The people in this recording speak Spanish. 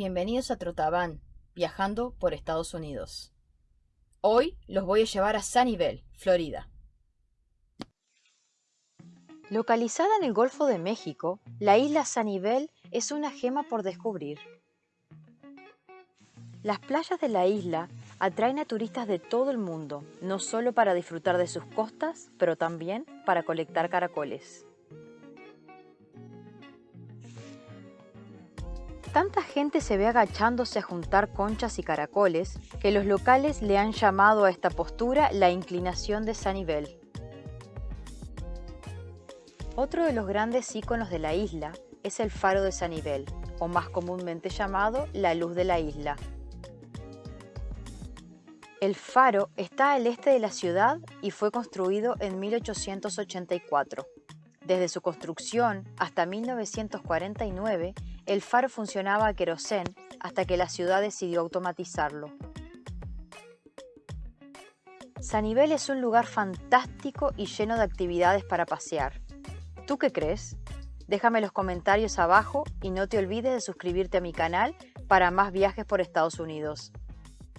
bienvenidos a Trotaban, viajando por Estados Unidos. Hoy los voy a llevar a Sunnyvale, Florida. Localizada en el Golfo de México, la isla Sunnyvale es una gema por descubrir. Las playas de la isla atraen a turistas de todo el mundo, no solo para disfrutar de sus costas, pero también para colectar caracoles. Tanta gente se ve agachándose a juntar conchas y caracoles que los locales le han llamado a esta postura la inclinación de Sanibel. Otro de los grandes íconos de la isla es el faro de Sanibel, o más comúnmente llamado la luz de la isla. El faro está al este de la ciudad y fue construido en 1884. Desde su construcción hasta 1949, el faro funcionaba a querosén hasta que la ciudad decidió automatizarlo. Sanibel es un lugar fantástico y lleno de actividades para pasear. ¿Tú qué crees? Déjame los comentarios abajo y no te olvides de suscribirte a mi canal para más viajes por Estados Unidos.